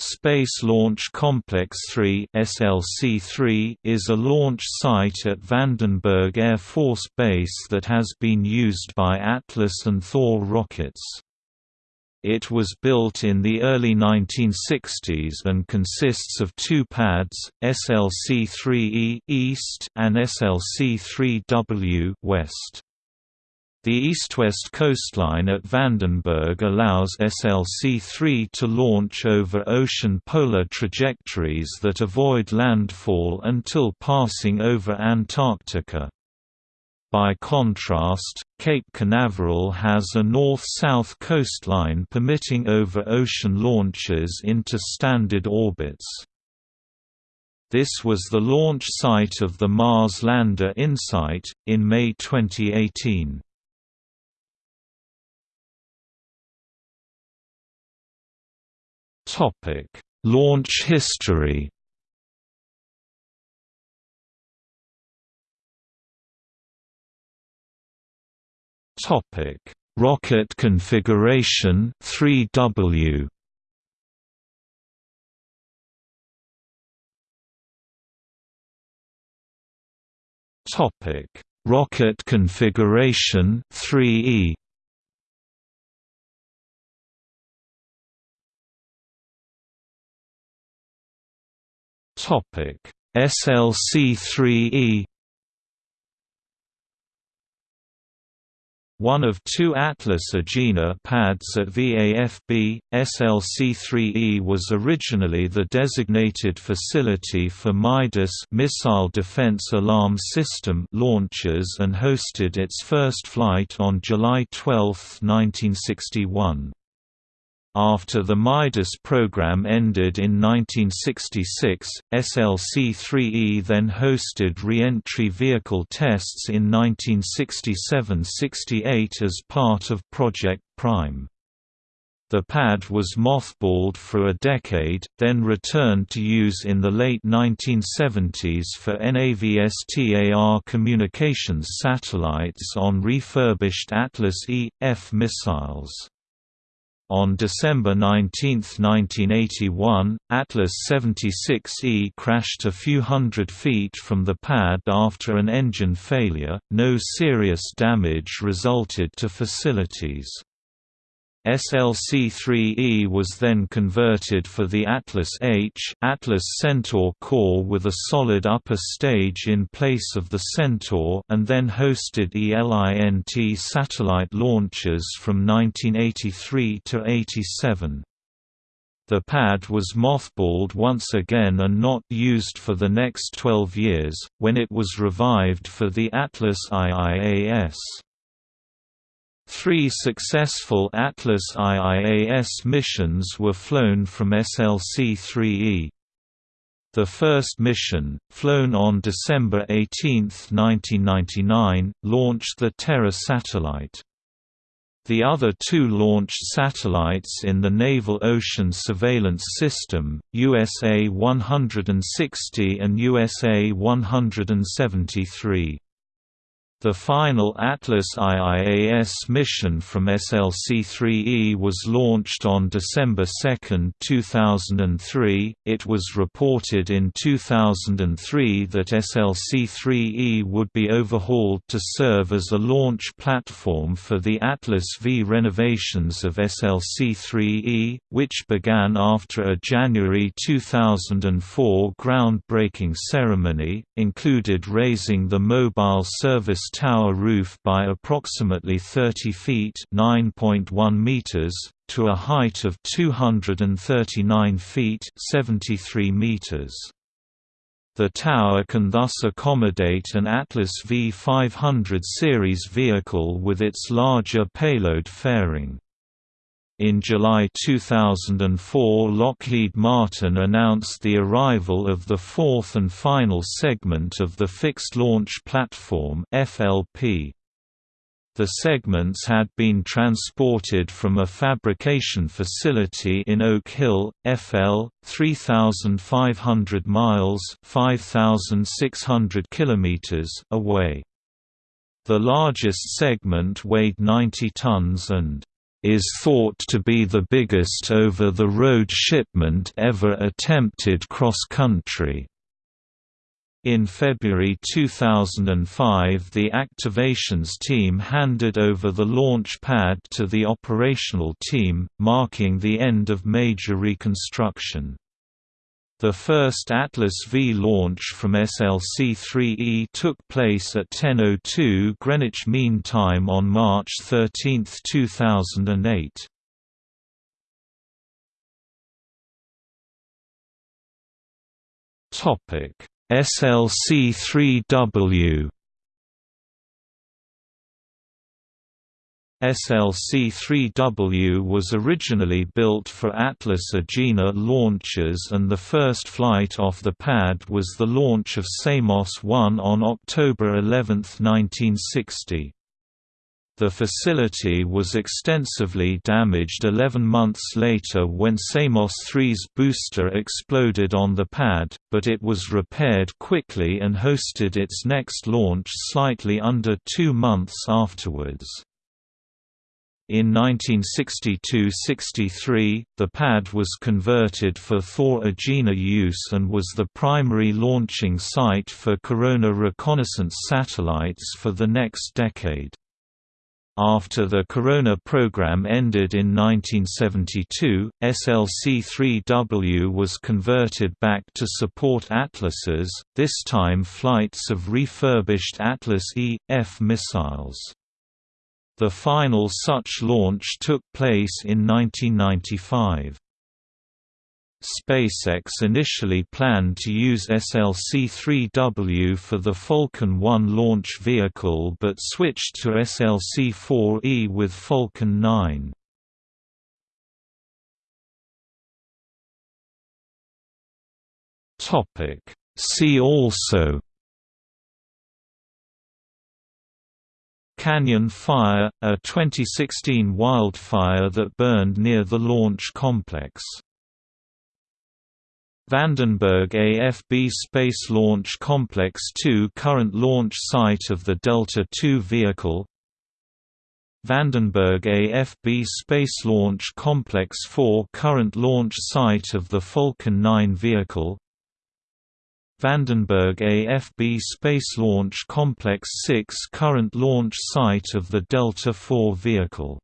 Space Launch Complex 3 (SLC-3) is a launch site at Vandenberg Air Force Base that has been used by Atlas and Thor rockets. It was built in the early 1960s and consists of two pads, SLC-3E East and SLC-3W West. The east-west coastline at Vandenberg allows SLC-3 to launch over ocean polar trajectories that avoid landfall until passing over Antarctica. By contrast, Cape Canaveral has a north-south coastline permitting over-ocean launches into standard orbits. This was the launch site of the Mars lander InSight, in May 2018. Launch history. Topic: Rocket configuration 3W. Topic: Rocket configuration 3E. SLC-3E One of two Atlas Agena pads at VAFB, SLC-3E was originally the designated facility for MIDAS missile defense alarm system launches and hosted its first flight on July 12, 1961. After the MIDAS program ended in 1966, SLC-3E then hosted re-entry vehicle tests in 1967–68 as part of Project Prime. The pad was mothballed for a decade, then returned to use in the late 1970s for NAVSTAR communications satellites on refurbished Atlas E.F missiles. On December 19, 1981, Atlas 76E crashed a few hundred feet from the pad after an engine failure. No serious damage resulted to facilities. SLC-3E was then converted for the Atlas H Atlas Centaur core with a solid upper stage in place of the Centaur and then hosted ELINT satellite launches from 1983 to 87. The pad was mothballed once again and not used for the next 12 years, when it was revived for the Atlas IIAS. Three successful Atlas IIAS missions were flown from SLC-3E. The first mission, flown on December 18, 1999, launched the Terra satellite. The other two launched satellites in the Naval Ocean Surveillance System, USA-160 and USA-173. The final Atlas IIAS mission from SLC-3E was launched on December 2, 2003. It was reported in 2003 that SLC-3E would be overhauled to serve as a launch platform for the Atlas V renovations of SLC-3E, which began after a January 2004 groundbreaking ceremony, included raising the mobile service tower roof by approximately 30 feet (9.1 meters) to a height of 239 feet (73 meters). The tower can thus accommodate an Atlas V500 series vehicle with its larger payload fairing. In July 2004 Lockheed Martin announced the arrival of the fourth and final segment of the Fixed Launch Platform FLP. The segments had been transported from a fabrication facility in Oak Hill, FL, 3,500 miles 5,600 kilometers away. The largest segment weighed 90 tons and is thought to be the biggest over-the-road shipment ever attempted cross-country. In February 2005 the activations team handed over the launch pad to the operational team, marking the end of major reconstruction. The first Atlas V launch from SLC-3E took place at 10.02 Greenwich Mean Time on March 13, 2008. Topic SLC-3W SLC-3W was originally built for Atlas Agena launches and the first flight off the pad was the launch of Samos-1 on October 11, 1960. The facility was extensively damaged 11 months later when Samos 3's booster exploded on the pad, but it was repaired quickly and hosted its next launch slightly under two months afterwards. In 1962–63, the pad was converted for Thor Agena use and was the primary launching site for Corona reconnaissance satellites for the next decade. After the Corona program ended in 1972, SLC-3W was converted back to support Atlases, this time flights of refurbished Atlas E.F missiles. The final such launch took place in 1995. SpaceX initially planned to use SLC-3W for the Falcon 1 launch vehicle but switched to SLC-4E with Falcon 9. See also Canyon Fire, a 2016 wildfire that burned near the launch complex. Vandenberg AFB Space Launch Complex 2 current launch site of the Delta II vehicle. Vandenberg AFB Space Launch Complex 4 current launch site of the Falcon 9 vehicle Vandenberg AFB Space Launch Complex 6 current launch site of the Delta IV vehicle